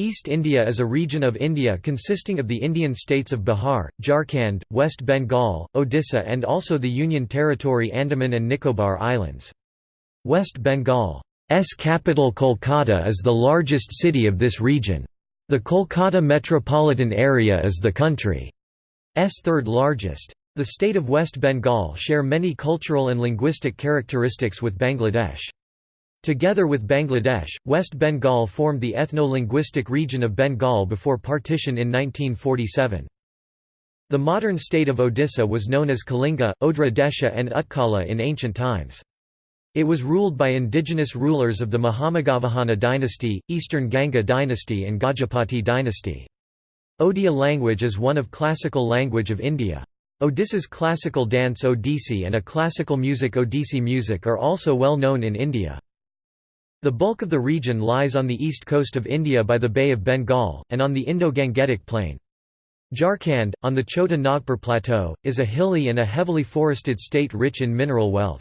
East India is a region of India consisting of the Indian states of Bihar, Jharkhand, West Bengal, Odisha and also the Union Territory Andaman and Nicobar Islands. West Bengal's capital Kolkata is the largest city of this region. The Kolkata metropolitan area is the country's third largest. The state of West Bengal share many cultural and linguistic characteristics with Bangladesh. Together with Bangladesh, West Bengal formed the ethno-linguistic region of Bengal before partition in 1947. The modern state of Odisha was known as Kalinga, Odra Desha and Utkala in ancient times. It was ruled by indigenous rulers of the Mahameghavahana dynasty, Eastern Ganga dynasty and Gajapati dynasty. Odia language is one of classical language of India. Odisha's classical dance Odissi and a classical music Odissi music are also well known in India. The bulk of the region lies on the east coast of India by the Bay of Bengal, and on the Indo-Gangetic Plain. Jharkhand, on the Chota Nagpur Plateau, is a hilly and a heavily forested state rich in mineral wealth.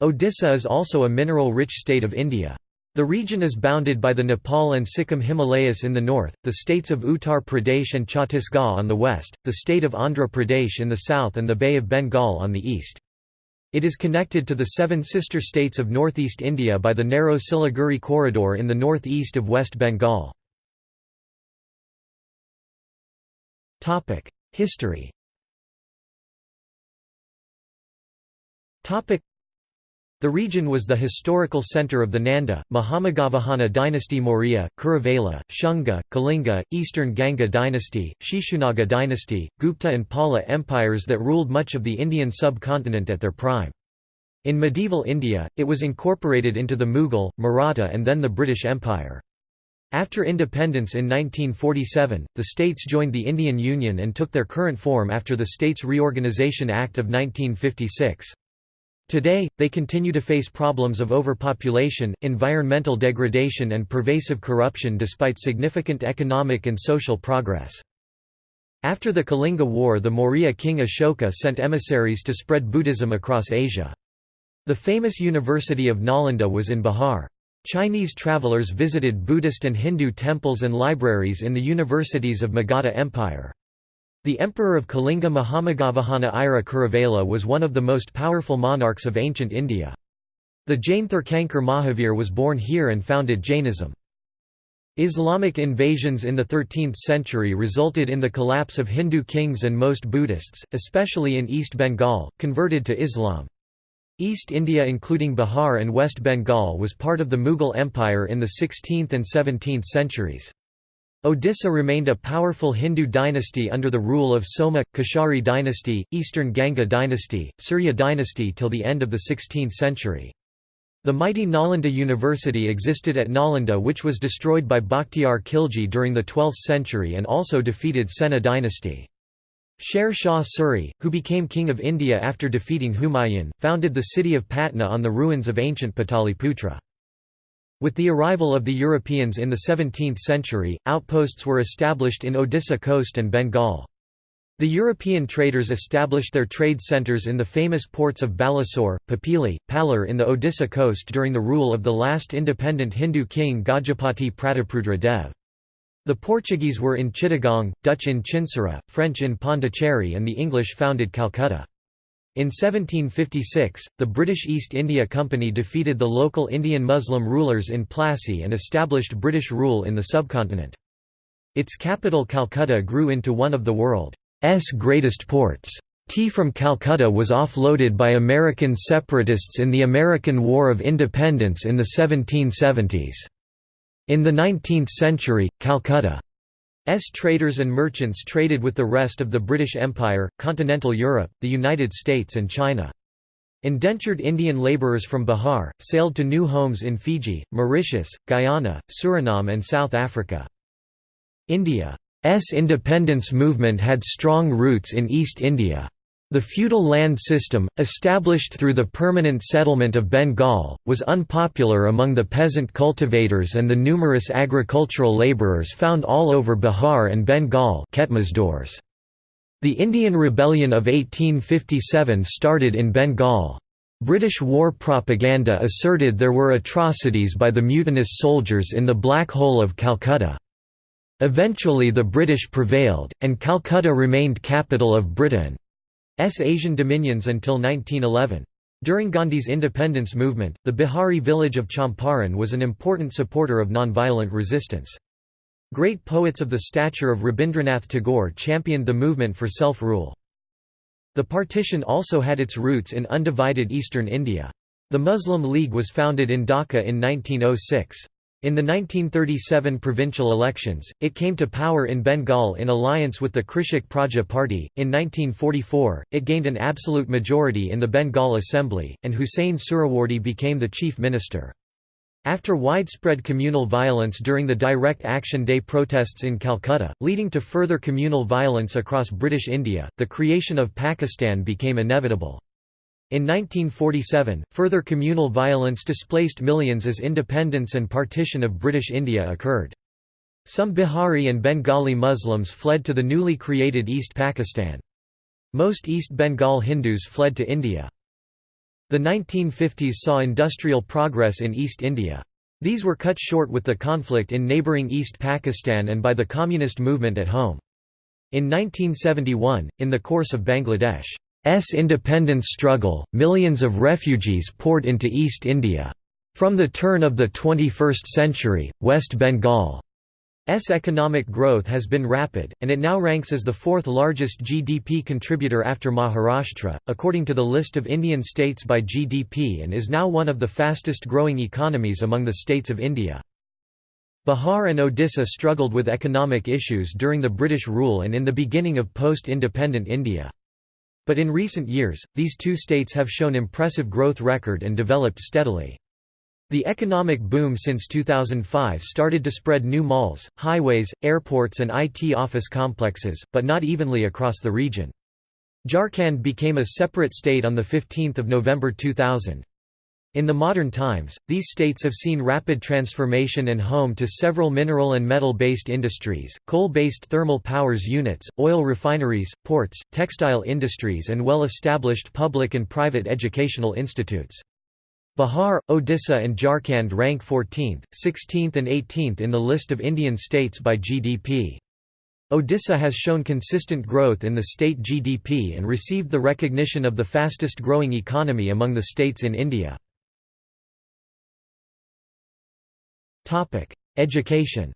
Odisha is also a mineral-rich state of India. The region is bounded by the Nepal and Sikkim Himalayas in the north, the states of Uttar Pradesh and Chhattisgarh on the west, the state of Andhra Pradesh in the south and the Bay of Bengal on the east. It is connected to the seven sister states of northeast India by the narrow Siliguri corridor in the northeast of West Bengal. History the region was the historical centre of the Nanda, Mahameghavahana dynasty Maurya, Kharavela, Shunga, Kalinga, Eastern Ganga dynasty, Shishunaga dynasty, Gupta and Pala empires that ruled much of the Indian subcontinent at their prime. In medieval India, it was incorporated into the Mughal, Maratha and then the British Empire. After independence in 1947, the states joined the Indian Union and took their current form after the States Reorganisation Act of 1956. Today, they continue to face problems of overpopulation, environmental degradation and pervasive corruption despite significant economic and social progress. After the Kalinga War the Maurya king Ashoka sent emissaries to spread Buddhism across Asia. The famous University of Nalanda was in Bihar. Chinese travelers visited Buddhist and Hindu temples and libraries in the universities of Magadha Empire. The emperor of Kalinga Mahameghavahana Ira Kharavela was one of the most powerful monarchs of ancient India. The Jain Tirthankar Mahavir was born here and founded Jainism. Islamic invasions in the 13th century resulted in the collapse of Hindu kings and most Buddhists, especially in East Bengal, converted to Islam. East India including Bihar and West Bengal was part of the Mughal Empire in the 16th and 17th centuries. Odisha remained a powerful Hindu dynasty under the rule of Soma, Keshari dynasty, Eastern Ganga dynasty, Surya dynasty till the end of the 16th century. The mighty Nalanda University existed at Nalanda which was destroyed by Bakhtiyar Khilji during the 12th century and also defeated Sena dynasty. Sher Shah Suri, who became king of India after defeating Humayun, founded the city of Patna on the ruins of ancient Pataliputra. With the arrival of the Europeans in the 17th century, outposts were established in Odisha coast and Bengal. The European traders established their trade centres in the famous ports of Balasore, Papili, Palur in the Odisha coast during the rule of the last independent Hindu king Gajapati Prataprudra Dev. The Portuguese were in Chittagong, Dutch in Chinsurah, French in Pondicherry and the English founded Calcutta. In 1756, the British East India Company defeated the local Indian Muslim rulers in Plassey and established British rule in the subcontinent. Its capital Calcutta grew into one of the world's greatest ports. Tea from Calcutta was offloaded by American separatists in the American War of Independence in the 1770s. In the 19th century, Calcutta traders and merchants traded with the rest of the British Empire, continental Europe, the United States and China. Indentured Indian labourers from Bihar, sailed to new homes in Fiji, Mauritius, Guyana, Suriname and South Africa. India's independence movement had strong roots in East India. The feudal land system, established through the permanent settlement of Bengal, was unpopular among the peasant cultivators and the numerous agricultural labourers found all over Bihar and Bengal The Indian Rebellion of 1857 started in Bengal. British war propaganda asserted there were atrocities by the mutinous soldiers in the Black Hole of Calcutta. Eventually the British prevailed, and Calcutta remained capital of Britain's Asian dominions until 1911. During Gandhi's independence movement, the Bihari village of Champaran was an important supporter of nonviolent resistance. Great poets of the stature of Rabindranath Tagore championed the movement for self-rule. The partition also had its roots in undivided eastern India. The Muslim League was founded in Dhaka in 1906. In the 1937 provincial elections, it came to power in Bengal in alliance with the Krishak Praja Party. In 1944, it gained an absolute majority in the Bengal Assembly, and Hussein Suhrawardy became the chief minister. After widespread communal violence during the Direct Action Day protests in Calcutta, leading to further communal violence across British India, the creation of Pakistan became inevitable. In 1947, further communal violence displaced millions as independence and partition of British India occurred. Some Bihari and Bengali Muslims fled to the newly created East Pakistan. Most East Bengal Hindus fled to India. The 1950s saw industrial progress in East India. These were cut short with the conflict in neighbouring East Pakistan and by the communist movement at home. In 1971, in the course of Bangladesh S independence struggle, millions of refugees poured into East India. From the turn of the 21st century, West Bengal's economic growth has been rapid, and it now ranks as the fourth largest GDP contributor after Maharashtra, according to the list of Indian states by GDP and is now one of the fastest growing economies among the states of India. Bihar and Odisha struggled with economic issues during the British rule and in the beginning of post-independent India. But in recent years, these two states have shown impressive growth record and developed steadily. The economic boom since 2005 started to spread new malls, highways, airports and IT office complexes, but not evenly across the region. Jharkhand became a separate state on 15 November 2000. In the modern times, these states have seen rapid transformation and home to several mineral and metal-based industries, coal-based thermal powers units, oil refineries, ports, textile industries and well-established public and private educational institutes. Bihar, Odisha and Jharkhand rank 14th, 16th and 18th in the list of Indian states by GDP. Odisha has shown consistent growth in the state GDP and received the recognition of the fastest growing economy among the states in India. Education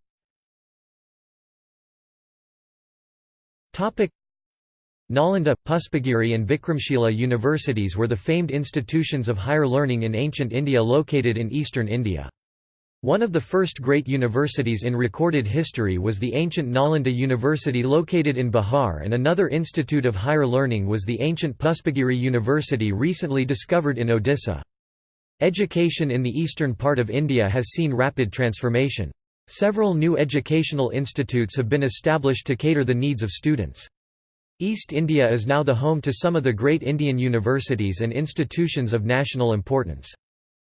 Nalanda, Puspagiri and Vikramshila universities were the famed institutions of higher learning in ancient India located in eastern India. One of the first great universities in recorded history was the ancient Nalanda University located in Bihar and another institute of higher learning was the ancient Puspagiri University recently discovered in Odisha. Education in the eastern part of India has seen rapid transformation. Several new educational institutes have been established to cater the needs of students. East India is now the home to some of the great Indian universities and institutions of national importance.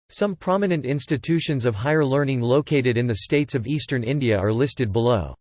Some prominent institutions of higher learning located in the states of eastern India are listed below.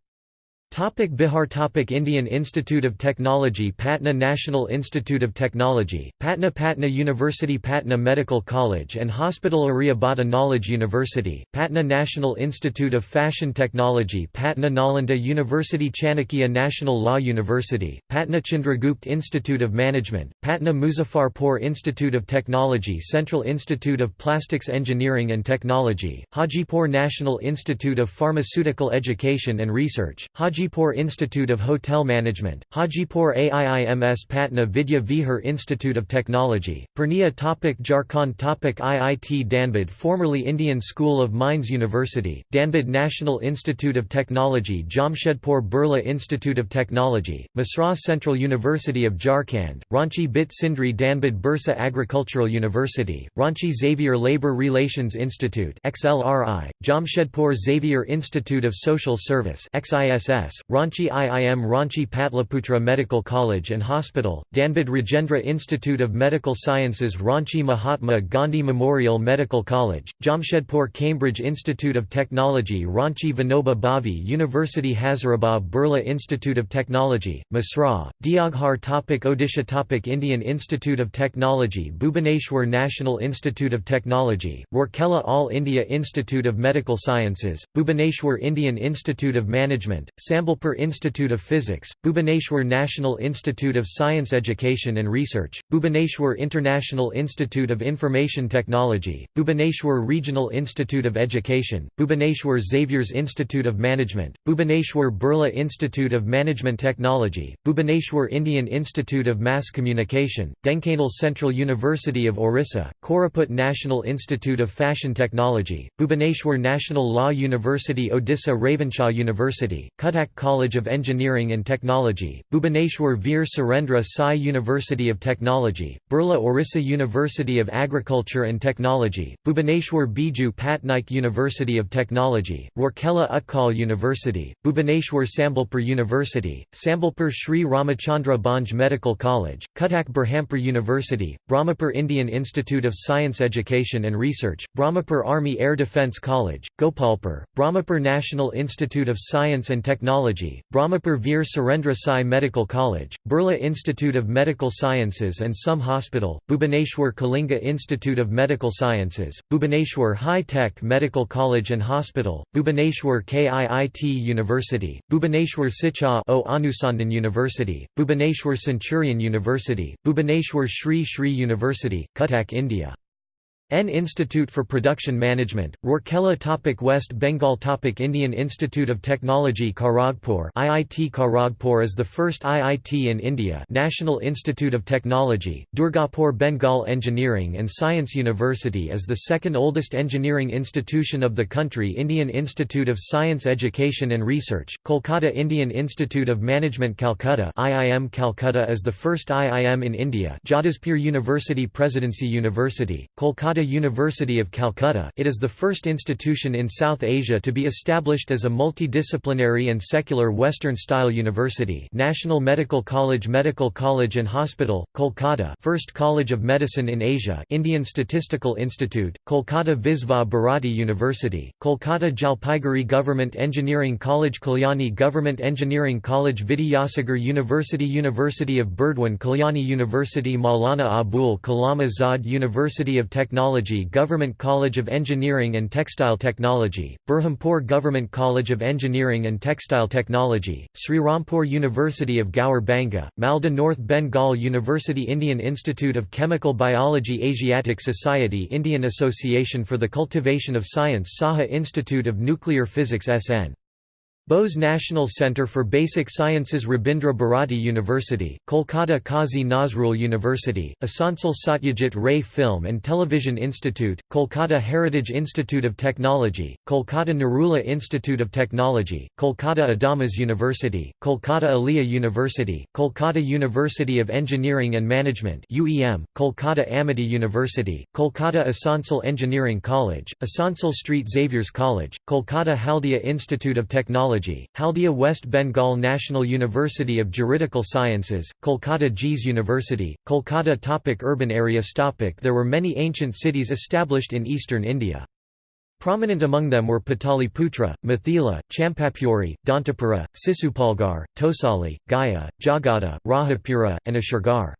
Topic Bihar Topic Indian Institute of Technology Patna National Institute of Technology, Patna Patna University Patna Medical College and Hospital Aryabhata Knowledge University, Patna National Institute of Fashion Technology Patna Nalanda University Chanakya National Law University, Patna Chandragupta Institute of Management, Patna Muzaffarpur Institute of Technology Central Institute of Plastics Engineering and Technology, Hajipur National Institute of Pharmaceutical Education and Research, Hajipur Hajipur Institute of Hotel Management, Hajipur AIIMS Patna Vidya Vihar Institute of Technology, Purnia topic Jharkhand topic IIT Dhanbad formerly Indian School of Mines University, Dhanbad National Institute of Technology Jamshedpur Birla Institute of Technology, Mesra Central University of Jharkhand, Ranchi Bit Sindri Dhanbad Birsa Agricultural University, Ranchi Xavier Labour Relations Institute XLRI, Jamshedpur Xavier Institute of Social Service XISS, Ranchi IIM Ranchi Patliputra Medical College and Hospital, Dhanbad Rajendra Institute of Medical Sciences Ranchi Mahatma Gandhi Memorial Medical College, Jamshedpur Cambridge Institute of Technology Ranchi Vinoba Bhave University Hazaribagh Birla Institute of Technology, Mesra, Deoghar topic Odisha topic Indian Institute of Technology Bhubaneswar National Institute of Technology, Rourkela All India Institute of Medical Sciences, Bhubaneswar Indian Institute of Management, Sambalpur Institute of Physics, Bhubaneswar National Institute of Science Education and Research, Bhubaneswar International Institute of Information Technology, Bhubaneswar Regional Institute of Education, Bhubaneswar Xavier's Institute of Management, Bhubaneswar Birla Institute of Management Technology, Bhubaneswar Indian Institute of Mass Communication, Dhenkanal Central University of Orissa, Koraput National Institute of Fashion Technology, Bhubaneswar National Law University Odisha Ravenshaw University, Cuttack College of Engineering and Technology, Bhubaneswar Veer Surendra Sai University of Technology, Burla Orissa University of Agriculture and Technology, Bhubaneswar Biju Patnaik University of Technology, Rourkela Utkal University, Bhubaneswar Sambalpur University, Sambalpur Sri Ramachandra Bhanj Medical College, Cuttack Berhampur University, Brahmapur Indian Institute of Science Education and Research, Brahmapur Army Air Defence College, Gopalpur, Brahmapur National Institute of Science and Technology, Brahmapur Veer Surendra Sai Medical College, Burla Institute of Medical Sciences and SUM Hospital, Bhubaneswar Kalinga Institute of Medical Sciences, Bhubaneswar High Tech Medical College and Hospital, Bhubaneswar KIIT University, Bhubaneswar Siksha O Anusandhan University, Bhubaneswar Centurion University, Bhubaneswar Sri Sri University, Cuttack India. N Institute for Production Management, Rourkela topic West Bengal topic Indian Institute of Technology Kharagpur IIT Kharagpur is the first IIT in India National Institute of Technology, Durgapur Bengal Engineering and Science University is the second oldest engineering institution of the country. Indian Institute of Science Education and Research, Kolkata Indian Institute of Management Calcutta IIM Calcutta is the first IIM in India Jadavpur University Presidency University, Kolkata University of Calcutta. It is the first institution in South Asia to be established as a multidisciplinary and secular Western-style university. National Medical College Medical College and Hospital, Kolkata. First College of Medicine in Asia Indian Statistical Institute, Kolkata Visva Bharati University, Kolkata Jalpaiguri Government Engineering College Kalyani Government Engineering College Vidyasagar University University of Burdwan Kalyani University Maulana Abul Kalam Azad University of Technology Technology Government College of Engineering and Textile Technology, Berhampur Government College of Engineering and Textile Technology, Sri Rampur University of Gaur Banga, Malda North Bengal University Indian Institute of Chemical Biology Asiatic Society Indian Association for the Cultivation of Science Saha Institute of Nuclear Physics SN Bose National Centre for Basic Sciences Rabindra Bharati University, Kolkata Kazi Nazrul University, Asansol Satyajit Ray Film and Television Institute, Kolkata Heritage Institute of Technology, Kolkata Narula Institute of Technology, Kolkata Adamas University, Kolkata Aliya University, Kolkata University of Engineering and Management UEM, Kolkata Amity University, Kolkata Asansol Engineering College, Asansol Street Xavier's College, Kolkata Haldia Institute of Technology Technology, Haldia West Bengal National University of Juridical Sciences, Kolkata JEES University, Kolkata topic Urban areas topic There were many ancient cities established in eastern India. Prominent among them were Pataliputra, Mathila, Champapuri, Dantapura, Sisupalgar, Tosali, Gaya, Jagada, Rahapura, and Ashugarh.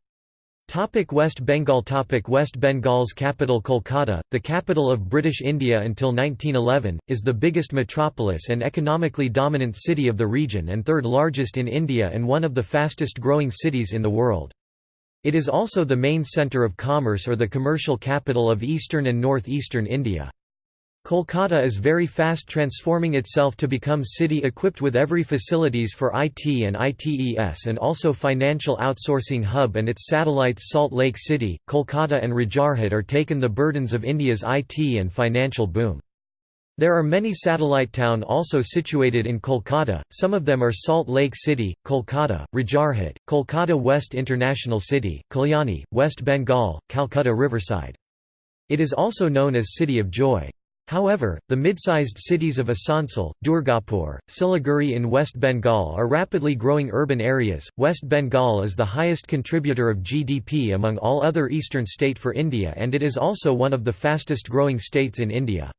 Topic West Bengal Topic West Bengal's capital Kolkata, the capital of British India until 1911, is the biggest metropolis and economically dominant city of the region and third largest in India and one of the fastest growing cities in the world. It is also the main centre of commerce or the commercial capital of eastern and northeastern India. Kolkata is very fast transforming itself to become city equipped with every facilities for IT and ITES and also financial outsourcing hub and its satellites Salt Lake City, Kolkata and Rajarhat are taken the burdens of India's IT and financial boom. There are many satellite town also situated in Kolkata, some of them are Salt Lake City, Kolkata, Rajarhat, Kolkata West International City, Kalyani, West Bengal, Calcutta Riverside. It is also known as City of Joy. However, the mid-sized cities of Asansol, Durgapur, Siliguri in West Bengal are rapidly growing urban areas. West Bengal is the highest contributor of GDP among all other eastern state for India and it is also one of the fastest growing states in India.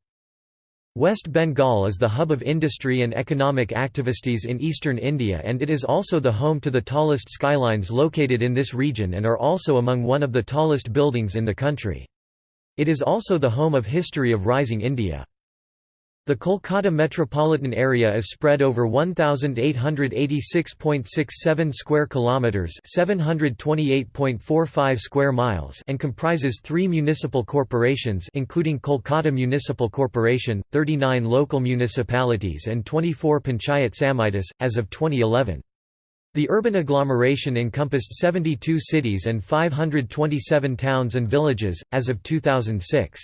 West Bengal is the hub of industry and economic activities in eastern India and it is also the home to the tallest skylines located in this region and are also among one of the tallest buildings in the country. It is also the home of history of rising India. The Kolkata metropolitan area is spread over 1886.67 square kilometers, 728.45 square miles, and comprises 3 municipal corporations including Kolkata Municipal Corporation, 39 local municipalities and 24 panchayat samitis as of 2011. The urban agglomeration encompassed 72 cities and 527 towns and villages, as of 2006.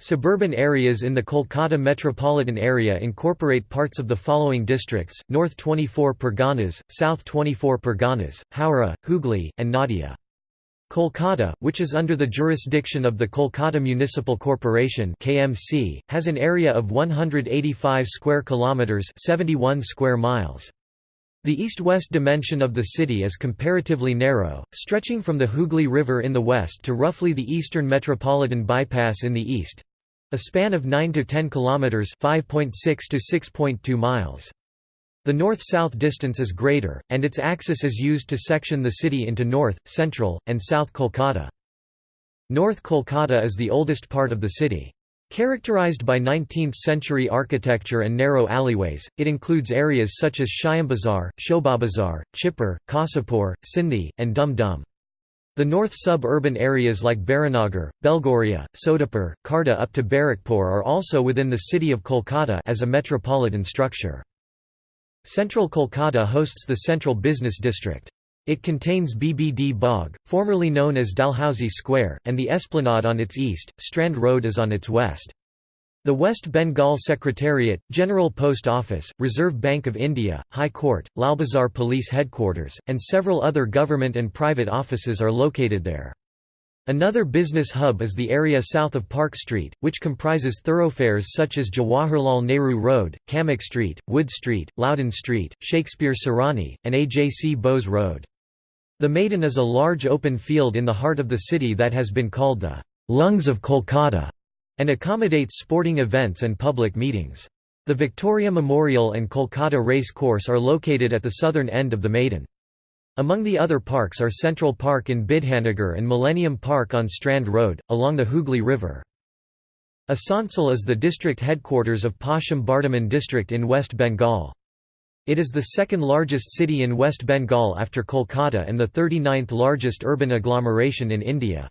Suburban areas in the Kolkata metropolitan area incorporate parts of the following districts, North 24 Parganas, South 24 Parganas, Howrah, Hooghly, and Nadia. Kolkata, which is under the jurisdiction of the Kolkata Municipal Corporation (KMC), has an area of 185 square kilometers (71 square miles). The east-west dimension of the city is comparatively narrow, stretching from the Hooghly River in the west to roughly the Eastern Metropolitan Bypass in the east—a span of 9 to 10 kilometers (5.6 to 6.2 miles). The north-south distance is greater, and its axis is used to section the city into North, Central, and South Kolkata. North Kolkata is the oldest part of the city. Characterized by 19th-century architecture and narrow alleyways, it includes areas such as Shyambazar, Shobhabazar, Chitpur, Kasipur, Sindhi, and Dum Dum. The north sub-urban areas like Baranagar, Belghoria, Sodepur, Khardha up to Barrackpore are also within the city of Kolkata as a metropolitan structure. Central Kolkata hosts the Central Business District. It contains BBD Bagh, formerly known as Dalhousie Square, and the Esplanade on its east, Strand Road is on its west. The West Bengal Secretariat, General Post Office, Reserve Bank of India, High Court, Lalbazar Police Headquarters, and several other government and private offices are located there. Another business hub is the area south of Park Street, which comprises thoroughfares such as Jawaharlal Nehru Road, Camac Street, Wood Street, Loudon Street, Shakespeare Sarani, and AJC Bose Road. The Maidan is a large open field in the heart of the city that has been called the lungs of Kolkata and accommodates sporting events and public meetings. The Victoria Memorial and Kolkata Race Course are located at the southern end of the Maidan. Among the other parks are Central Park in Bidhanagar and Millennium Park on Strand Road, along the Hooghly River. Asansol is the district headquarters of Paschim Bardhaman district in West Bengal. It is the second largest city in West Bengal after Kolkata and the 39th largest urban agglomeration in India.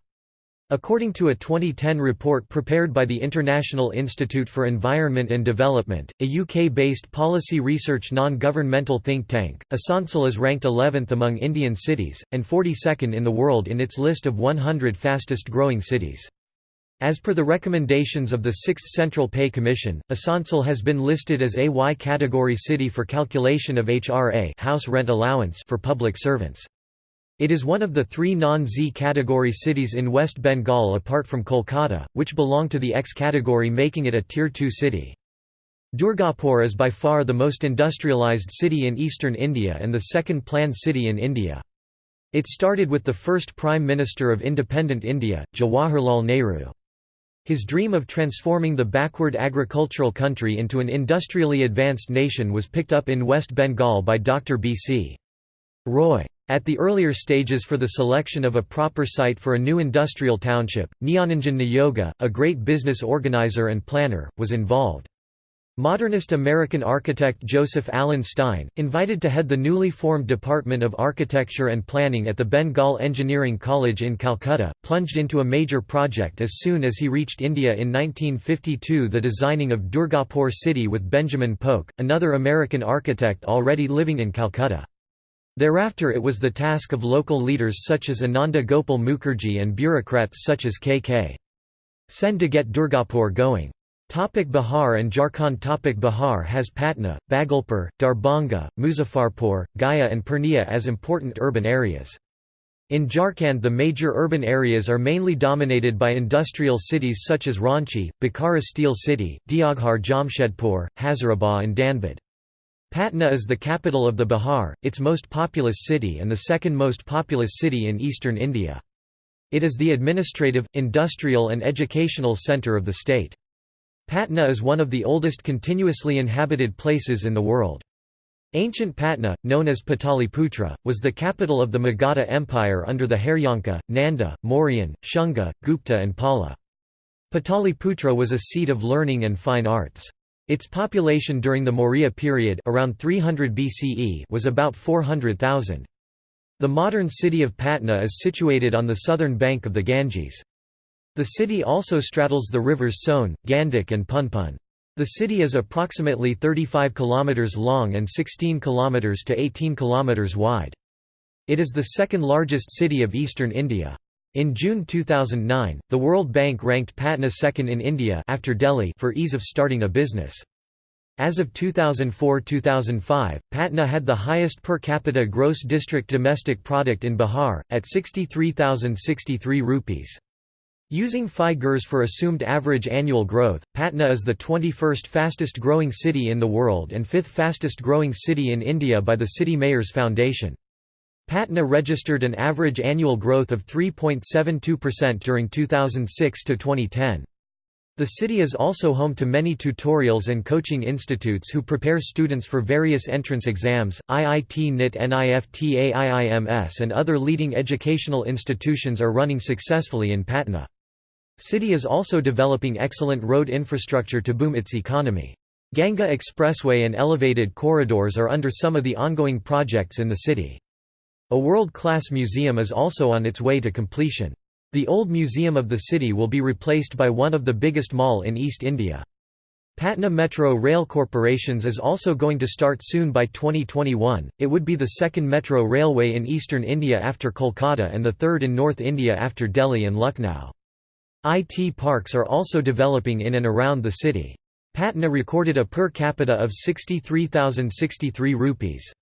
According to a 2010 report prepared by the International Institute for Environment and Development, a UK-based policy research non-governmental think tank, Asansol is ranked 11th among Indian cities, and 42nd in the world in its list of 100 fastest growing cities. As per the recommendations of the 6th Central Pay Commission, Asansol has been listed as a Y category city for calculation of HRA house rent allowance for public servants. It is one of the three non-Z category cities in West Bengal apart from Kolkata, which belong to the X category making it a Tier 2 city. Durgapur is by far the most industrialised city in eastern India and the second planned city in India. It started with the first Prime Minister of independent India, Jawaharlal Nehru. His dream of transforming the backward agricultural country into an industrially advanced nation was picked up in West Bengal by Dr. B.C. Roy. At the earlier stages for the selection of a proper site for a new industrial township, Gyananjan Niyogi, a great business organizer and planner, was involved. Modernist American architect Joseph Allen Stein, invited to head the newly formed Department of Architecture and Planning at the Bengal Engineering College in Calcutta, plunged into a major project as soon as he reached India in 1952 the designing of Durgapur city with Benjamin Polk, another American architect already living in Calcutta. Thereafter it was the task of local leaders such as Ananda Gopal Mukherjee and bureaucrats such as K.K. Sen to get Durgapur going. Topic Bihar and Jharkhand Topic Bihar has Patna, Bhagalpur, Darbhanga, Muzaffarpur, Gaya and Purnia as important urban areas. In Jharkhand the major urban areas are mainly dominated by industrial cities such as Ranchi, Bokaro Steel City, Deoghar Jamshedpur, Hazaribagh and Dhanbad. Patna is the capital of the Bihar, its most populous city and the second most populous city in eastern India. It is the administrative, industrial and educational centre of the state. Patna is one of the oldest continuously inhabited places in the world. Ancient Patna, known as Pataliputra, was the capital of the Magadha Empire under the Haryanka, Nanda, Mauryan, Shunga, Gupta and Pala. Pataliputra was a seat of learning and fine arts. Its population during the Maurya period around 300 BCE was about 400,000. The modern city of Patna is situated on the southern bank of the Ganges. The city also straddles the rivers Sone, Gandak and Punpun. The city is approximately 35 km long and 16 km to 18 km wide. It is the second largest city of eastern India. In June 2009, the World Bank ranked Patna second in India after Delhi for ease of starting a business. As of 2004–2005, Patna had the highest per capita gross district domestic product in Bihar, at 63,063 rupees. Using figures for assumed average annual growth, Patna is the 21st fastest growing city in the world and 5th fastest growing city in India by the City Mayors Foundation. Patna registered an average annual growth of 3.72% during 2006 to 2010. The city is also home to many tutorials and coaching institutes who prepare students for various entrance exams. IIT NIT NIFT AIIMS and other leading educational institutions are running successfully in Patna. City is also developing excellent road infrastructure to boom its economy. Ganga Expressway and elevated corridors are under some of the ongoing projects in the city. A world-class museum is also on its way to completion. The old museum of the city will be replaced by one of the biggest mall in East India. Patna Metro Rail Corporations is also going to start soon by 2021. It would be the second metro railway in eastern India after Kolkata and the third in North India after Delhi and Lucknow. IT parks are also developing in and around the city. Patna recorded a per capita of 63,063 rupees.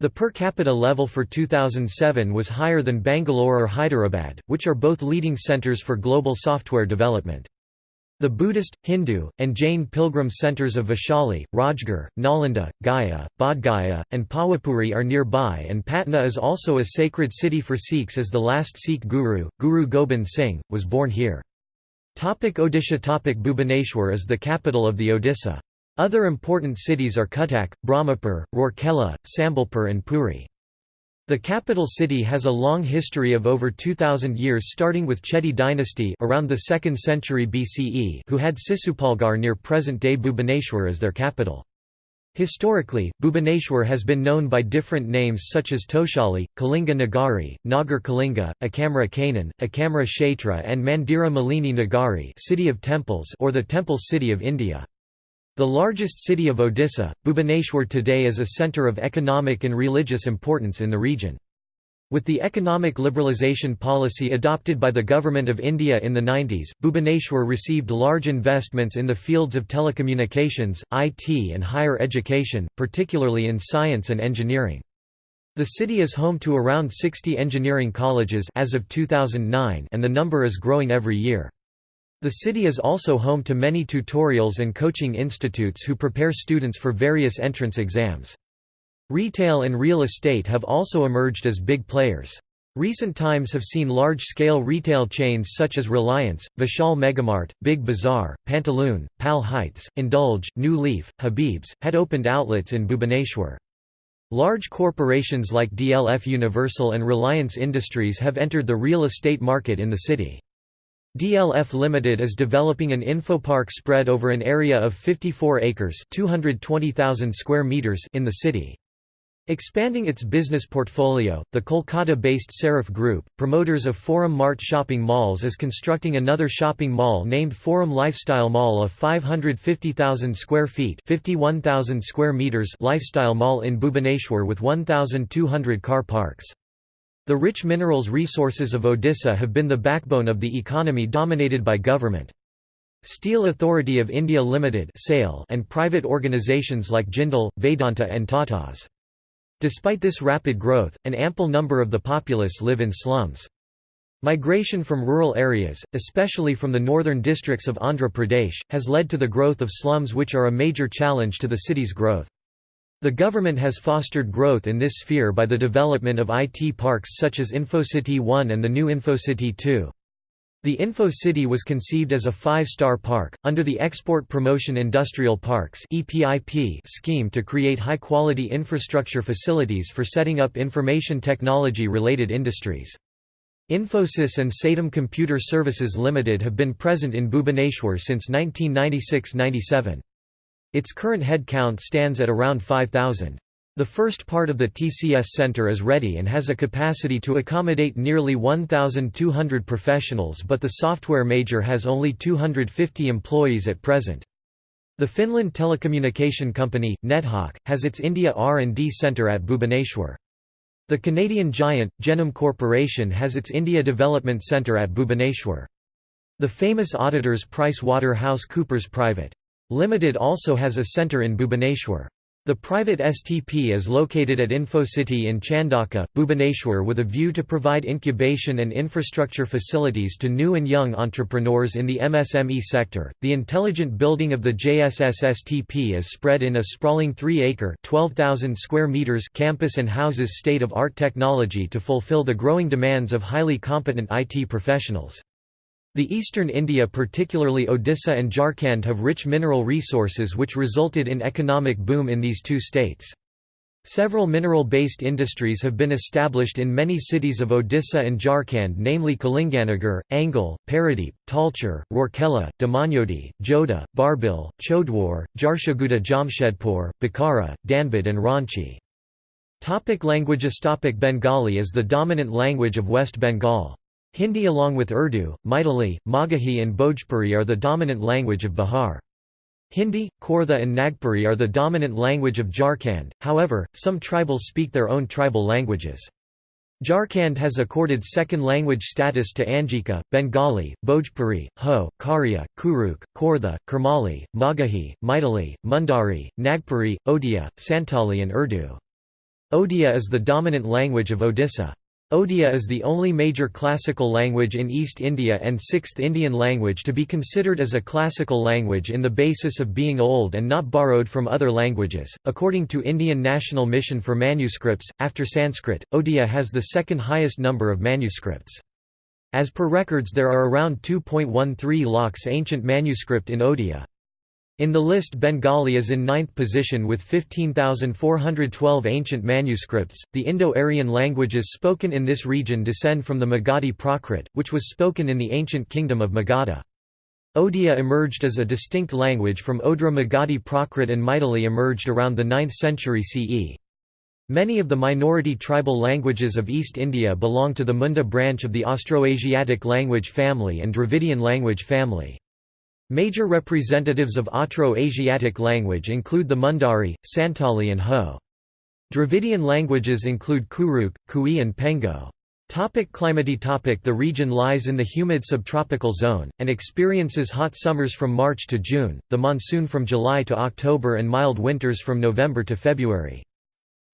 The per capita level for 2007 was higher than Bangalore or Hyderabad, which are both leading centers for global software development. The Buddhist, Hindu, and Jain pilgrim centers of Vaishali, Rajgir, Nalanda, Gaya, Bodhgaya, and Pawapuri are nearby and Patna is also a sacred city for Sikhs as the last Sikh guru, Guru Gobind Singh, was born here. Topic Odisha Topic Bhubaneswar is the capital of the Odisha. Other important cities are Cuttack, Brahmapur, Rourkela, Sambalpur and Puri. The capital city has a long history of over 2000 years starting with Chedi dynasty around the 2nd century BCE who had Sisupalgar near present-day Bhubaneswar as their capital. Historically, Bhubaneswar has been known by different names such as Toshali, Kalinga Nagari, Nagar Kalinga, Akamra Kanan, Akamra Kshetra and Mandira Malini Nagari city of temples or the Temple City of India. The largest city of Odisha, Bhubaneswar today is a centre of economic and religious importance in the region. With the economic liberalisation policy adopted by the Government of India in the 90s, Bhubaneswar received large investments in the fields of telecommunications, IT and higher education, particularly in science and engineering. The city is home to around 60 engineering colleges as of 2009 and the number is growing every year. The city is also home to many tutorials and coaching institutes who prepare students for various entrance exams. Retail and real estate have also emerged as big players. Recent times have seen large-scale retail chains such as Reliance, Vishal Megamart, Big Bazaar, Pantaloon, Pal Heights, Indulge, New Leaf, Habib's, had opened outlets in Bhubaneswar. Large corporations like DLF Universal and Reliance Industries have entered the real estate market in the city. DLF Limited is developing an infopark spread over an area of 54 acres 220,000 square meters in the city. Expanding its business portfolio, the Kolkata-based Sarif Group, promoters of Forum Mart shopping malls is constructing another shopping mall named Forum Lifestyle Mall of 550,000 square feet 51,000 square meters lifestyle mall in Bhubaneswar with 1,200 car parks. The rich minerals resources of Odisha have been the backbone of the economy dominated by government. Steel Authority of India Limited and private organisations like Jindal, Vedanta and Tatas. Despite this rapid growth, an ample number of the populace live in slums. Migration from rural areas, especially from the northern districts of Andhra Pradesh, has led to the growth of slums which are a major challenge to the city's growth. The government has fostered growth in this sphere by the development of IT parks such as InfoCity 1 and the new InfoCity 2. The Info City was conceived as a five-star park, under the Export Promotion Industrial Parks scheme to create high-quality infrastructure facilities for setting up information technology-related industries. Infosys and Satyam Computer Services Limited have been present in Bhubaneswar since 1996–97. Its current head count stands at around 5,000. The first part of the TCS Center is ready and has a capacity to accommodate nearly 1,200 professionals but the software major has only 250 employees at present. The Finland telecommunication company, Nethawk, has its India R&D Centre at Bhubaneswar. The Canadian giant, Genome Corporation has its India Development Centre at Bhubaneswar. The famous auditors Price Waterhouse Coopers Private. Limited also has a centre in Bhubaneswar. The private STP is located at InfoCity in Chandaka, Bhubaneswar with a view to provide incubation and infrastructure facilities to new and young entrepreneurs in the MSME sector. The intelligent building of the JSS STP is spread in a sprawling 3-acre (12,000 square meters) campus and houses state-of-art technology to fulfill the growing demands of highly competent IT professionals. The eastern India particularly Odisha and Jharkhand have rich mineral resources which resulted in economic boom in these two states. Several mineral-based industries have been established in many cities of Odisha and Jharkhand namely Kalinganagar, Angul, Paradeep, Talcher, Rourkela, Damanjodi, Jodha, Barbil, Chodwar, Jharsuguda Jamshedpur, Bokaro, Dhanbad and Ranchi. Topic languages Topic Bengali is the dominant language of West Bengal. Hindi along with Urdu, Maithili, Magahi and Bhojpuri are the dominant language of Bihar. Hindi, Khortha and Nagpuri are the dominant language of Jharkhand, however, some tribals speak their own tribal languages. Jharkhand has accorded second language status to Angika, Bengali, Bhojpuri, Ho, Kharia, Kurukh, Khortha, Kurmali, Magahi, Maithili, Mundari, Nagpuri, Odia, Santali and Urdu. Odia is the dominant language of Odisha. Odia is the only major classical language in East India and sixth Indian language to be considered as a classical language in the basis of being old and not borrowed from other languages. According to Indian National Mission for Manuscripts, after Sanskrit, Odia has the second highest number of manuscripts. As per records there are around 2.13 lakhs ancient manuscript in Odia. In the list Bengali is in ninth position with 15,412 ancient manuscripts. The Indo-Aryan languages spoken in this region descend from the Magadhi Prakrit, which was spoken in the ancient kingdom of Magadha. Odia emerged as a distinct language from Odra Magadhi Prakrit and Maithili emerged around the 9th century CE. Many of the minority tribal languages of East India belong to the Munda branch of the Austroasiatic language family and Dravidian language family. Major representatives of Austro-Asiatic language include the Mundari, Santali and Ho. Dravidian languages include Kurukh, Kui and Pengo. Topic climate topic The region lies in the humid subtropical zone, and experiences hot summers from March to June, the monsoon from July to October and mild winters from November to February.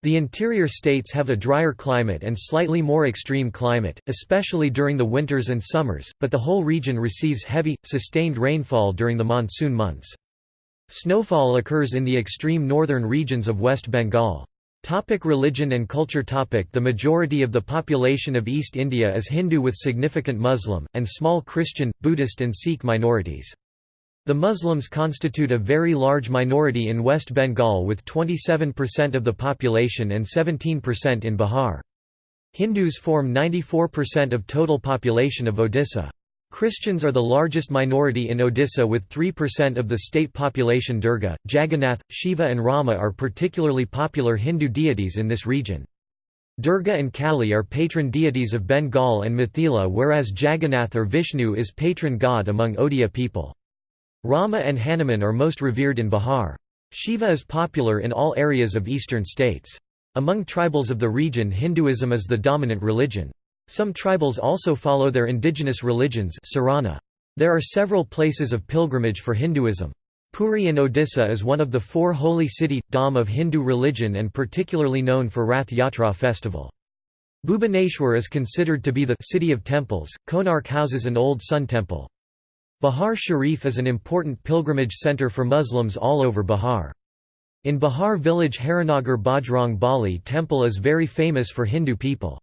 The interior states have a drier climate and slightly more extreme climate, especially during the winters and summers, but the whole region receives heavy, sustained rainfall during the monsoon months. Snowfall occurs in the extreme northern regions of West Bengal. Topic religion and culture topic The majority of the population of East India is Hindu with significant Muslim, and small Christian, Buddhist and Sikh minorities. The Muslims constitute a very large minority in West Bengal with 27% of the population and 17% in Bihar. Hindus form 94% of total population of Odisha. Christians are the largest minority in Odisha with 3% of the state population Durga, Jagannath, Shiva and Rama are particularly popular Hindu deities in this region. Durga and Kali are patron deities of Bengal and Mithila whereas Jagannath or Vishnu is patron god among Odia people. Rama and Hanuman are most revered in Bihar. Shiva is popular in all areas of eastern states. Among tribals of the region Hinduism is the dominant religion. Some tribals also follow their indigenous religions There are several places of pilgrimage for Hinduism. Puri in Odisha is one of the four holy city, dham of Hindu religion and particularly known for Rath Yatra festival. Bhubaneswar is considered to be the city of temples, Konark houses an old sun temple. Bihar Sharif is an important pilgrimage centre for Muslims all over Bihar. In Bihar village Harinagar Bajrang Bali temple is very famous for Hindu people.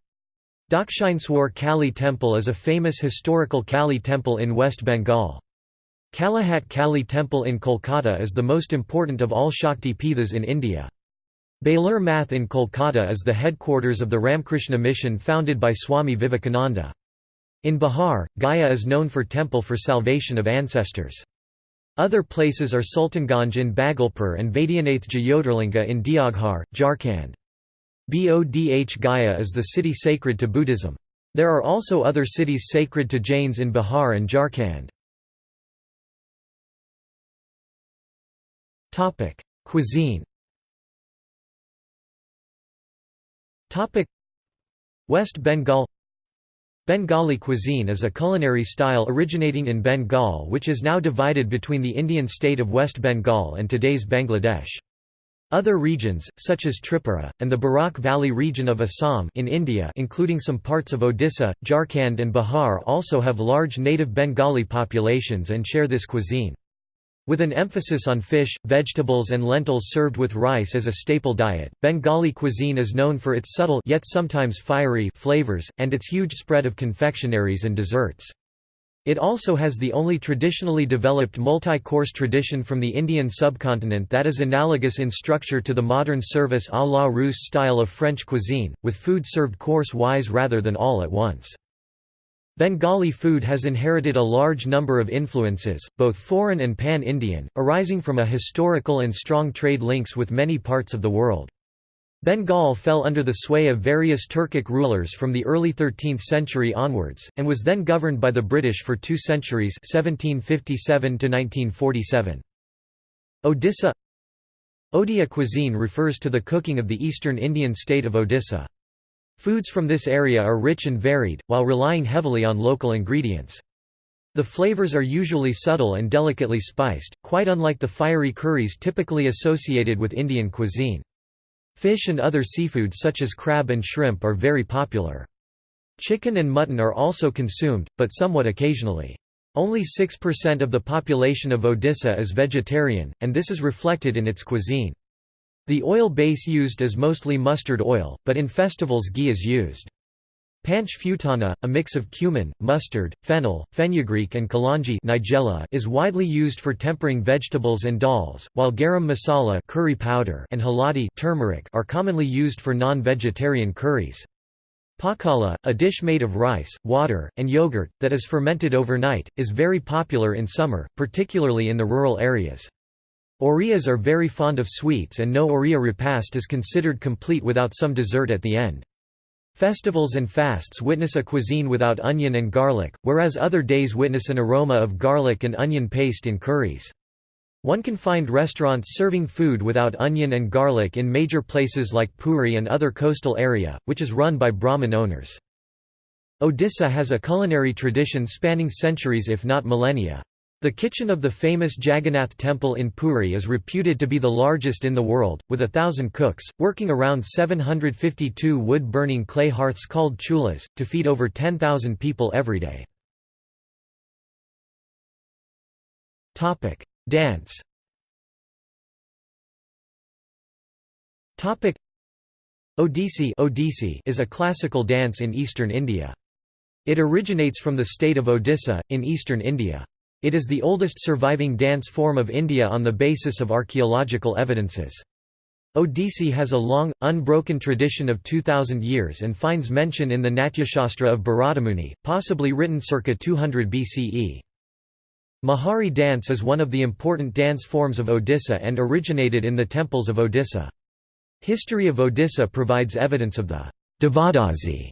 Dakshineswar Kali temple is a famous historical Kali temple in West Bengal. Kalighat Kali temple in Kolkata is the most important of all Shakti Pithas in India. Belur Math in Kolkata is the headquarters of the Ramkrishna mission founded by Swami Vivekananda. In Bihar, Gaya is known for temple for salvation of ancestors. Other places are Sultanganj in Bhagalpur and Vaidyanath Jyotirlinga in Deoghar, Jharkhand. Bodh Gaya is the city sacred to Buddhism. There are also other cities sacred to Jains in Bihar and Jharkhand. Cuisine West Bengal Bengali cuisine is a culinary style originating in Bengal which is now divided between the Indian state of West Bengal and today's Bangladesh. Other regions, such as Tripura, and the Barak Valley region of Assam in India including some parts of Odisha, Jharkhand and Bihar also have large native Bengali populations and share this cuisine. With an emphasis on fish, vegetables and lentils served with rice as a staple diet, Bengali cuisine is known for its subtle yet sometimes fiery flavors, and its huge spread of confectionaries and desserts. It also has the only traditionally developed multi-course tradition from the Indian subcontinent that is analogous in structure to the modern service à la Russe style of French cuisine, with food served course-wise rather than all at once. Bengali food has inherited a large number of influences, both foreign and pan-Indian, arising from a historical and strong trade links with many parts of the world. Bengal fell under the sway of various Turkic rulers from the early 13th century onwards, and was then governed by the British for two centuries 1757 -1947. Odisha Odia cuisine refers to the cooking of the eastern Indian state of Odisha. Foods from this area are rich and varied, while relying heavily on local ingredients. The flavors are usually subtle and delicately spiced, quite unlike the fiery curries typically associated with Indian cuisine. Fish and other seafood such as crab and shrimp are very popular. Chicken and mutton are also consumed, but somewhat occasionally. Only 6% of the population of Odisha is vegetarian, and this is reflected in its cuisine. The oil base used is mostly mustard oil, but in festivals ghee is used. Panch phutana, a mix of cumin, mustard, fennel, fenugreek and kalanji nigella is widely used for tempering vegetables and dals, while garam masala curry powder and haladi turmeric are commonly used for non-vegetarian curries. Pakala, a dish made of rice, water, and yogurt, that is fermented overnight, is very popular in summer, particularly in the rural areas. Oriyas are very fond of sweets and no Oriya repast is considered complete without some dessert at the end. Festivals and fasts witness a cuisine without onion and garlic, whereas other days witness an aroma of garlic and onion paste in curries. One can find restaurants serving food without onion and garlic in major places like Puri and other coastal area, which is run by Brahmin owners. Odisha has a culinary tradition spanning centuries if not millennia. The kitchen of the famous Jagannath temple in Puri is reputed to be the largest in the world, with a thousand cooks, working around 752 wood-burning clay hearths called chulas, to feed over 10,000 people every day. Dance Odissi Odissi is a classical dance in eastern India. It originates from the state of Odisha, in eastern India. It is the oldest surviving dance form of India on the basis of archaeological evidences. Odissi has a long, unbroken tradition of 2000 years and finds mention in the Natyashastra of Bharatamuni, possibly written circa 200 BCE. Mahari dance is one of the important dance forms of Odisha and originated in the temples of Odisha. History of Odisha provides evidence of the Devadasi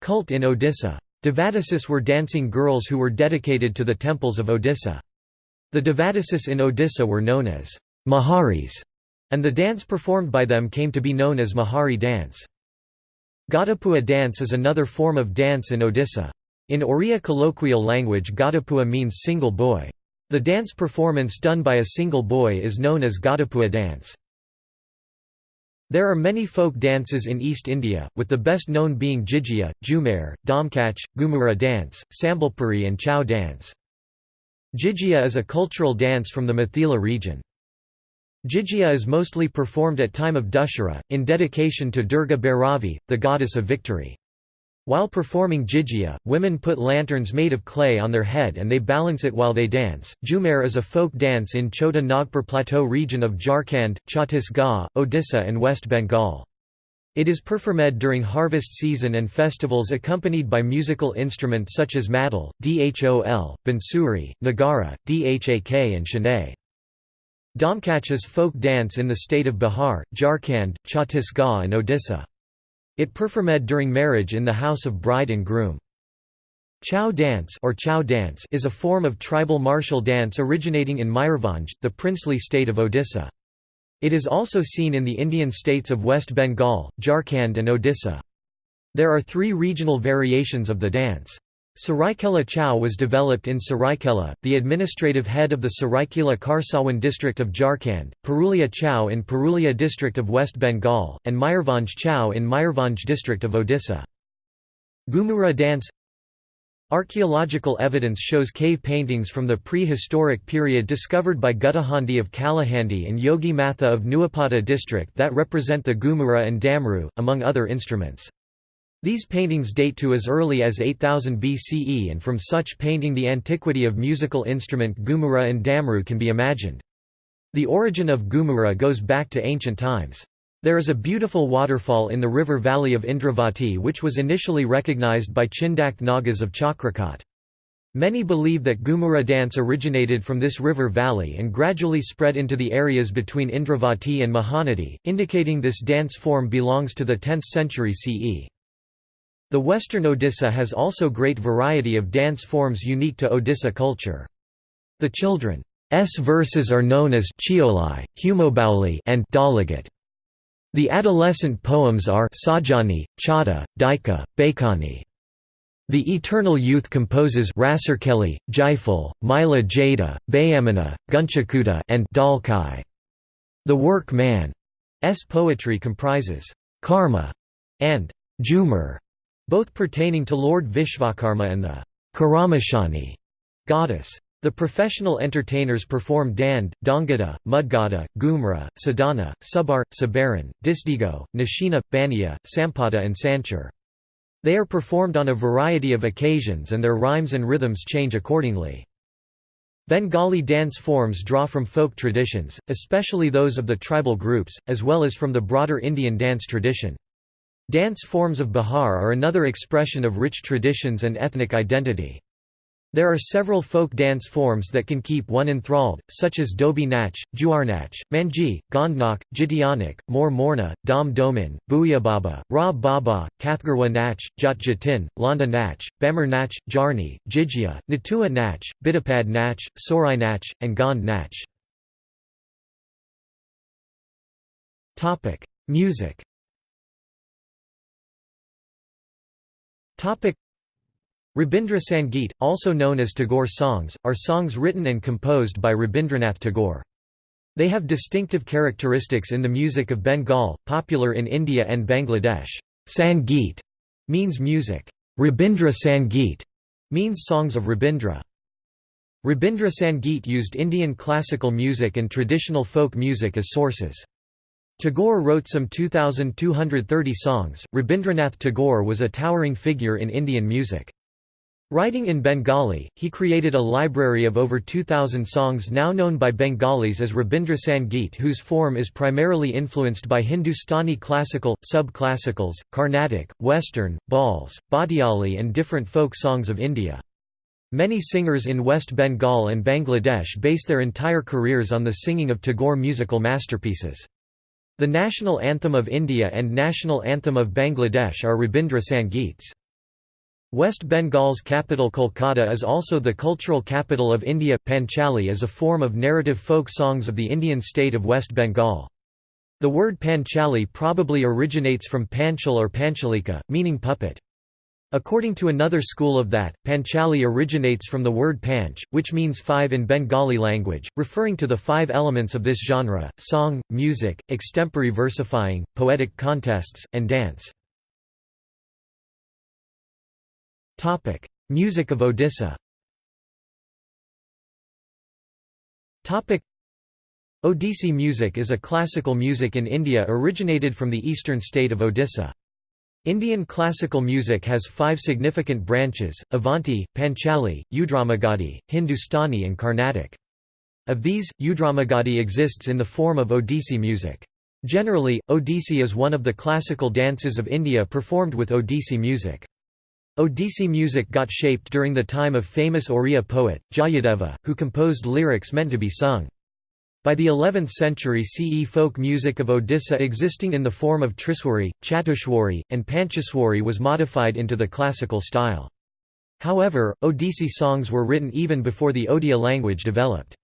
cult in Odisha. Devadasis were dancing girls who were dedicated to the temples of Odisha. The Devadasis in Odisha were known as Maharis, and the dance performed by them came to be known as Mahari dance. Gadapua dance is another form of dance in Odisha. In Oriya colloquial language Gadapua means single boy. The dance performance done by a single boy is known as Ghadapua dance. There are many folk dances in East India, with the best known being Jijia, Jhumar, Domkach, Gumura dance, Sambalpuri and Chow dance. Jijia is a cultural dance from the Mithila region. Jijia is mostly performed at time of Dussehra, in dedication to Durga Bhairavi, the goddess of victory. While performing Jijia, women put lanterns made of clay on their head and they balance it while they dance. Jhumar is a folk dance in Chota Nagpur Plateau region of Jharkhand, Chhattisgarh, Odisha and West Bengal. It is performed during harvest season and festivals accompanied by musical instruments such as madal, dhol, bansuri, nagara, dhak and shehnai. Domkach is folk dance in the state of Bihar, Jharkhand, Chhattisgarh and Odisha. It performed during marriage in the house of bride and groom. Chow dance or Chau dance is a form of tribal martial dance originating in Mayurbhanj, the princely state of Odisha. It is also seen in the Indian states of West Bengal, Jharkhand and Odisha. There are three regional variations of the dance. Saraikela Chau was developed in Saraikela, the administrative head of the Saraikela Kharsawan district of Jharkhand, Purulia Chau in Purulia district of West Bengal, and Mayurbhanj Chau in Mayurbhanj district of Odisha. Ghumura dance Archaeological evidence shows cave paintings from the prehistoric period discovered by Guttahandi of Kalahandi and Yogi Matha of Nuapada district that represent the Ghumura and Damru, among other instruments. These paintings date to as early as 8000 BCE and from such painting the antiquity of musical instrument Ghumura and Damru can be imagined. The origin of Ghumura goes back to ancient times. There is a beautiful waterfall in the river valley of Indravati which was initially recognized by Chindak Nagas of Chakrakot. Many believe that Ghumura dance originated from this river valley and gradually spread into the areas between Indravati and Mahanadi, indicating this dance form belongs to the 10th century CE. The western Odisha has also great variety of dance forms unique to Odisha culture. The children's verses are known as Chiolai, Humobauli and Dalagat. The adolescent poems are Sajani, Chada, Daika, Bakani. The eternal youth composes Rasarkeli, Jaiful, Mila Jada, Bayamana, Gunchakuta and Dalkai. The work man's poetry comprises karma and jhumar both pertaining to Lord Vishvakarma and the Karamashani goddess. The professional entertainers perform Dand, Dongada, Mudgada, Gumra, Sadhana, Subar, Sabaran, Disdigo, Nashina, Bania, Sampada and Sanchar. They are performed on a variety of occasions and their rhymes and rhythms change accordingly. Bengali dance forms draw from folk traditions, especially those of the tribal groups, as well as from the broader Indian dance tradition. Dance forms of Bihar are another expression of rich traditions and ethnic identity. There are several folk dance forms that can keep one enthralled, such as Dobi Nach, Juarnach, Manji, Gondnak, Jitianak, Mor Morna, Dom Domin, Baba, Ra Baba, Kathgarwa Nach, Jat Jatin, Landa Nach, Bamar Nach, Jarni, Jijia, Natua Nach, Bidapad Nach, Sorai Nach, and Gond Nach. Music Rabindra Sangeet, also known as Tagore songs, are songs written and composed by Rabindranath Tagore. They have distinctive characteristics in the music of Bengal, popular in India and Bangladesh. Sangeet means music. Rabindra Sangeet means songs of Rabindra. Rabindra Sangeet used Indian classical music and traditional folk music as sources. Tagore wrote some 2,230 songs. Rabindranath Tagore was a towering figure in Indian music. Writing in Bengali, he created a library of over 2,000 songs now known by Bengalis as Rabindra Sangeet whose form is primarily influenced by Hindustani classical, sub-classicals, Carnatic, Western, Bauls, Bhatiali and different folk songs of India. Many singers in West Bengal and Bangladesh base their entire careers on the singing of Tagore musical masterpieces. The national anthem of India and national anthem of Bangladesh are Rabindra Sangeets. West Bengal's capital Kolkata is also the cultural capital of India. Panchali is a form of narrative folk songs of the Indian state of West Bengal. The word Panchali probably originates from Panchal or Panchalika, meaning puppet. According to another school of that, Panchali originates from the word panch, which means five in Bengali language, referring to the five elements of this genre, song, music, extempore versifying, poetic contests, and dance. Music of Odisha Odissi music is a classical music in India originated from the eastern state of Odisha. Indian classical music has five significant branches, Avanti, Panchali, Udramagadi, Hindustani and Carnatic. Of these, Udramagadi exists in the form of Odissi music. Generally, Odissi is one of the classical dances of India performed with Odissi music. Odissi music got shaped during the time of famous Oriya poet, Jayadeva, who composed lyrics meant to be sung. By the 11th century CE folk music of Odisha existing in the form of Triswari, Chatushwari, and Panchaswari was modified into the classical style. However, Odissi songs were written even before the Odia language developed.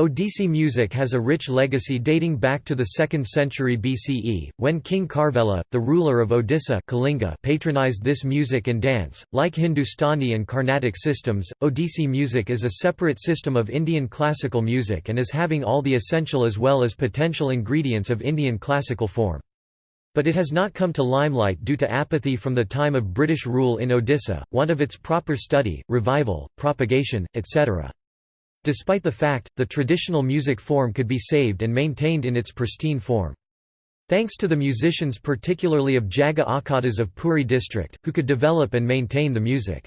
Odissi music has a rich legacy dating back to the 2nd century BCE, when King Kharavela, the ruler of Odisha Kalinga patronized this music and dance. Like Hindustani and Carnatic systems, Odissi music is a separate system of Indian classical music and is having all the essential as well as potential ingredients of Indian classical form. But it has not come to limelight due to apathy from the time of British rule in Odisha, want of its proper study, revival, propagation, etc. Despite the fact, the traditional music form could be saved and maintained in its pristine form. Thanks to the musicians particularly of Jaga Akhadas of Puri district, who could develop and maintain the music.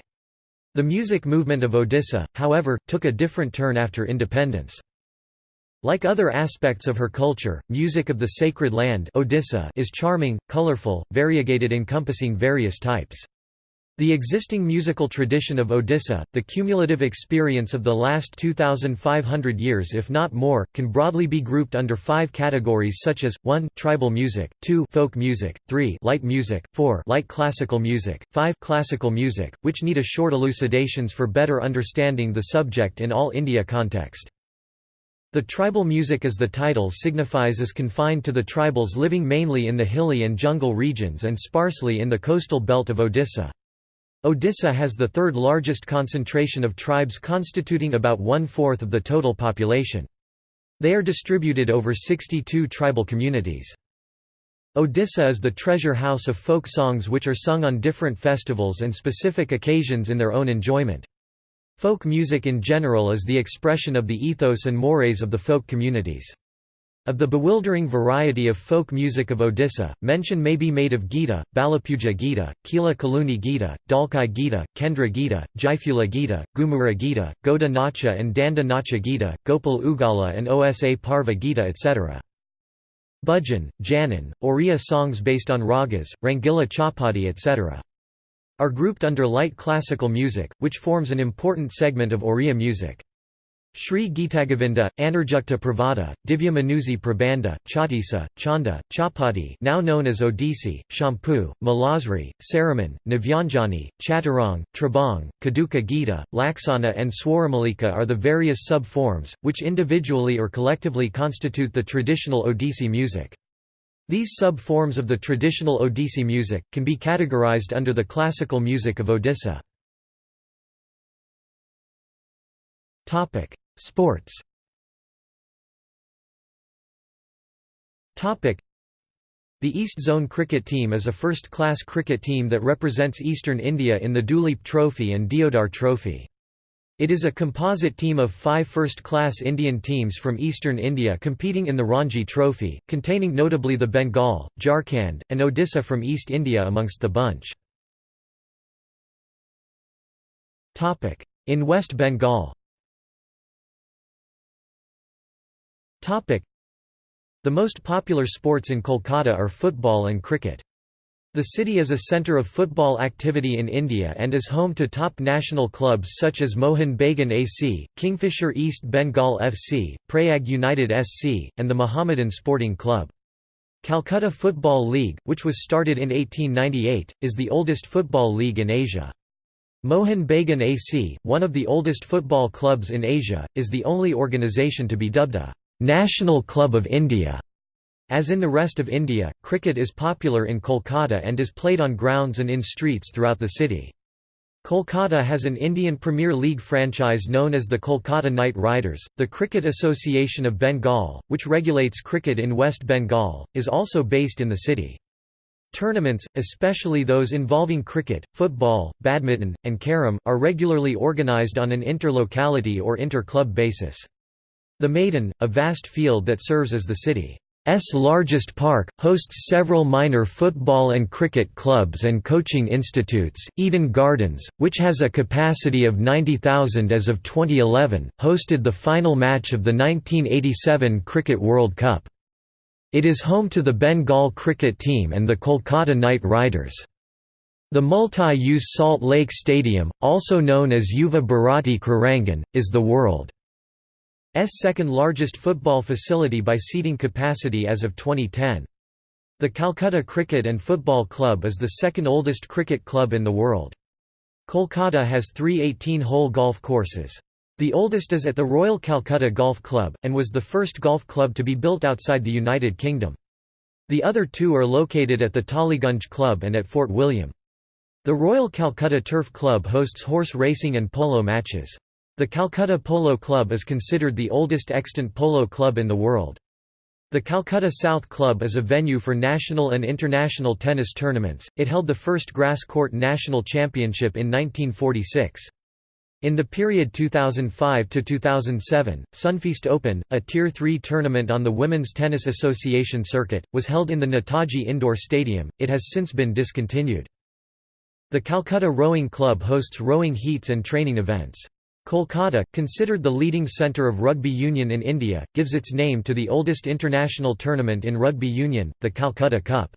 The music movement of Odisha, however, took a different turn after independence. Like other aspects of her culture, music of the sacred land Odisha is charming, colorful, variegated encompassing various types. The existing musical tradition of Odisha, the cumulative experience of the last 2,500 years if not more, can broadly be grouped under five categories such as, 1 tribal music, 2 folk music, 3 light music, 4 light classical music, 5 classical music, which need a short elucidations for better understanding the subject in all India context. The tribal music as the title signifies is confined to the tribals living mainly in the hilly and jungle regions and sparsely in the coastal belt of Odisha. Odisha has the third largest concentration of tribes constituting about one-fourth of the total population. They are distributed over 62 tribal communities. Odisha is the treasure house of folk songs which are sung on different festivals and specific occasions in their own enjoyment. Folk music in general is the expression of the ethos and mores of the folk communities. Of the bewildering variety of folk music of Odisha, mention may be made of Gita, Balapuja Gita, Kila Kaluni Gita, Dalkai Gita, Kendra Gita, Jaifula Gita, Gumura Gita, Goda Nacha and Danda Nacha Gita, Gopal Ugala and Osa Parva Gita etc. Bhajan, Janan, Oriya songs based on ragas, Rangila Chapati etc. are grouped under light classical music, which forms an important segment of Oriya music. Sri Gitagovinda, Anarjukta Pravada, Divya Manuzi Prabandha, Chatisa, Chanda, Chapati now known as Odissi, Shampu, Malasri, Saraman, Navyanjani, Chaturang, Trabang, Kaduka Gita, Laksana and Swaramalika are the various sub-forms, which individually or collectively constitute the traditional Odissi music. These sub-forms of the traditional Odissi music, can be categorized under the classical music of Odisha. Sports The East Zone cricket team is a first-class cricket team that represents eastern India in the Duleep Trophy and Deodhar Trophy. It is a composite team of five first-class Indian teams from eastern India competing in the Ranji Trophy, containing notably the Bengal, Jharkhand, and Odisha from East India amongst the bunch. In West Bengal The most popular sports in Kolkata are football and cricket. The city is a centre of football activity in India and is home to top national clubs such as Mohun Bagan AC, Kingfisher East Bengal FC, Prayag United SC, and the Mohammedan Sporting Club. Calcutta Football League, which was started in 1898, is the oldest football league in Asia. Mohun Bagan AC, one of the oldest football clubs in Asia, is the only organisation to be dubbed a National Club of India. As in the rest of India, cricket is popular in Kolkata and is played on grounds and in streets throughout the city. Kolkata has an Indian Premier League franchise known as the Kolkata Knight Riders. The Cricket Association of Bengal, which regulates cricket in West Bengal, is also based in the city. Tournaments, especially those involving cricket, football, badminton, and carom, are regularly organised on an inter-locality or inter-club basis. The Maidan, a vast field that serves as the city S largest park, hosts several minor football and cricket clubs and coaching institutes. Eden Gardens, which has a capacity of 90,000 as of 2011, hosted the final match of the 1987 Cricket World Cup. It is home to the Bengal cricket team and the Kolkata Knight Riders. The multi-use Salt Lake Stadium, also known as Yuva Bharati Krirangan, is the world second largest football facility by seating capacity as of 2010. The Calcutta Cricket and Football Club is the second oldest cricket club in the world. Kolkata has three 18-hole golf courses. The oldest is at the Royal Calcutta Golf Club, and was the first golf club to be built outside the United Kingdom. The other two are located at the Tollygunge Club and at Fort William. The Royal Calcutta Turf Club hosts horse racing and polo matches. The Calcutta Polo Club is considered the oldest extant polo club in the world. The Calcutta South Club is a venue for national and international tennis tournaments. It held the first grass court national championship in 1946. In the period 2005 to 2007, Sunfeast Open, a Tier 3 tournament on the Women's Tennis Association circuit, was held in the Netaji Indoor Stadium. It has since been discontinued. The Calcutta Rowing Club hosts rowing heats and training events. Kolkata, considered the leading centre of rugby union in India, gives its name to the oldest international tournament in rugby union, the Calcutta Cup.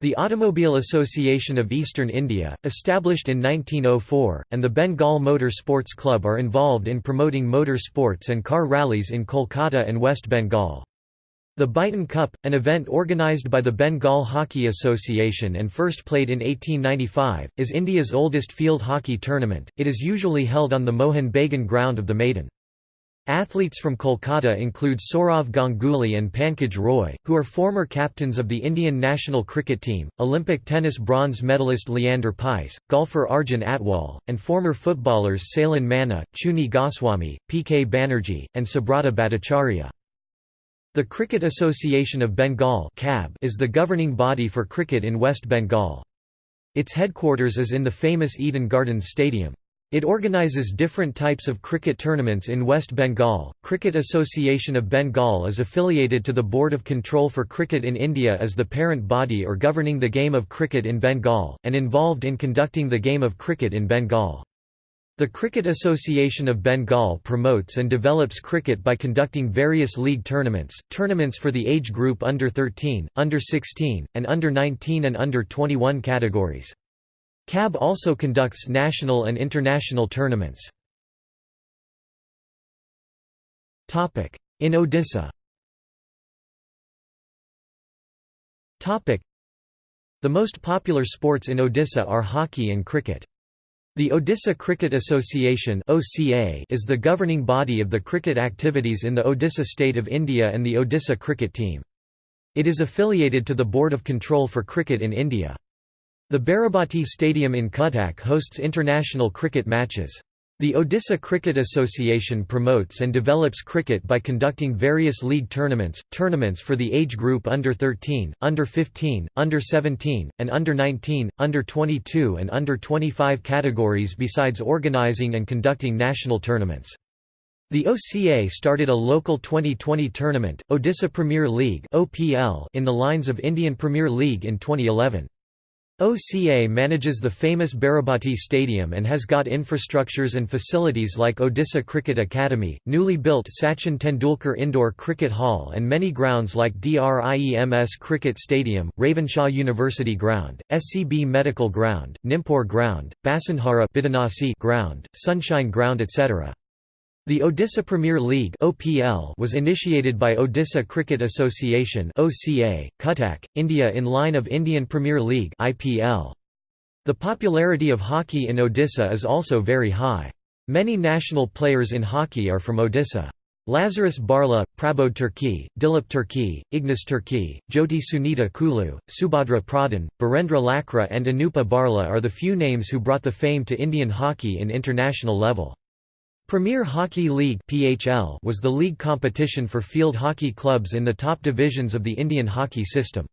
The Automobile Association of Eastern India, established in 1904, and the Bengal Motor Sports Club are involved in promoting motor sports and car rallies in Kolkata and West Bengal. The Beighton Cup, an event organised by the Bengal Hockey Association and first played in 1895, is India's oldest field hockey tournament. It is usually held on the Mohun Bagan ground of the Maidan. Athletes from Kolkata include Sourav Ganguly and Pankaj Roy, who are former captains of the Indian national cricket team, Olympic tennis bronze medalist Leander Paes, golfer Arjun Atwal, and former footballers Sailen Manna, Chuni Goswami, P. K. Banerjee, and Subrata Bhattacharya. The Cricket Association of Bengal is the governing body for cricket in West Bengal. Its headquarters is in the famous Eden Gardens Stadium. It organizes different types of cricket tournaments in West Bengal. Cricket Association of Bengal is affiliated to the Board of Control for Cricket in India as the parent body or governing the game of cricket in Bengal, and involved in conducting the game of cricket in Bengal. The Cricket Association of Bengal promotes and develops cricket by conducting various league tournaments, tournaments for the age group under 13, under 16, and under 19 and under 21 categories. CAB also conducts national and international tournaments. In Odisha The most popular sports in Odisha are hockey and cricket. The Odisha Cricket Association is the governing body of the cricket activities in the Odisha state of India and the Odisha cricket team. It is affiliated to the Board of Control for Cricket in India. The Barabati Stadium in Cuttack hosts international cricket matches. The Odisha Cricket Association promotes and develops cricket by conducting various league tournaments, tournaments for the age group under 13, under 15, under 17, and under 19, under 22 and under 25 categories besides organising and conducting national tournaments. The OCA started a local 2020 tournament, Odisha Premier League in the lines of Indian Premier League in 2011. OCA manages the famous Barabati Stadium and has got infrastructures and facilities like Odisha Cricket Academy, newly built Sachin Tendulkar Indoor Cricket Hall and many grounds like DRIEMS Cricket Stadium, Ravenshaw University Ground, SCB Medical Ground, Nimpur Ground, Basundhara Ground, Sunshine Ground etc. The Odisha Premier League (OPL) was initiated by Odisha Cricket Association (OCA), Cuttack, India in line of Indian Premier League (IPL). The popularity of hockey in Odisha is also very high. Many national players in hockey are from Odisha. Lazarus Barla, Prabodh Tirkey, Dilip Tirkey, Ignas Tirkey, Jyoti Sunita Kullu, Subhadra Pradhan, Birendra Lakra and Anupa Barla are the few names who brought the fame to Indian hockey in international level. Premier Hockey League (PHL) was the league competition for field hockey clubs in the top divisions of the Indian hockey system.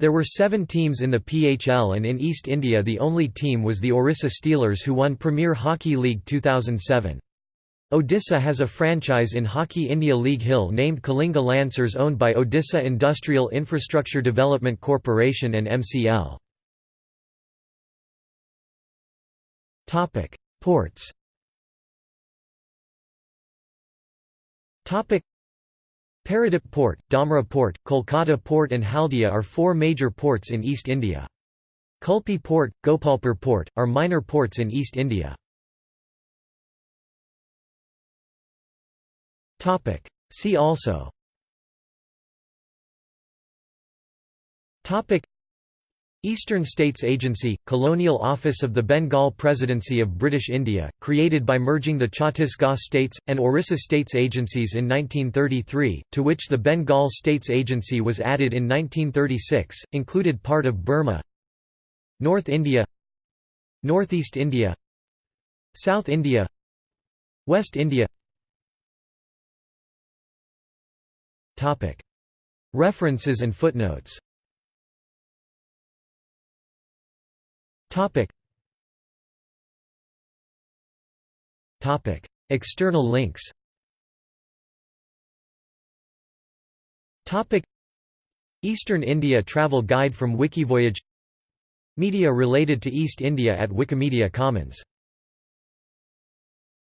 There were seven teams in the PHL and in East India the only team was the Orissa Steelers who won Premier Hockey League 2007. Odisha has a franchise in Hockey India League Hill named Kalinga Lancers owned by Odisha Industrial Infrastructure Development Corporation and MCL. Ports Paradip Port, Dhamra Port, Kolkata Port and Haldia are four major ports in East India. Kulpi Port, Gopalpur Port, are minor ports in East India. See also Eastern States Agency, Colonial Office of the Bengal Presidency of British India, created by merging the Chhattisgarh States, and Orissa States Agencies in 1933, to which the Bengal States Agency was added in 1936, included part of Burma North India Northeast India South India West India. References and footnotes Topic. Topic. External links Topic. Eastern India Travel Guide from Wikivoyage Media related to East India at Wikimedia Commons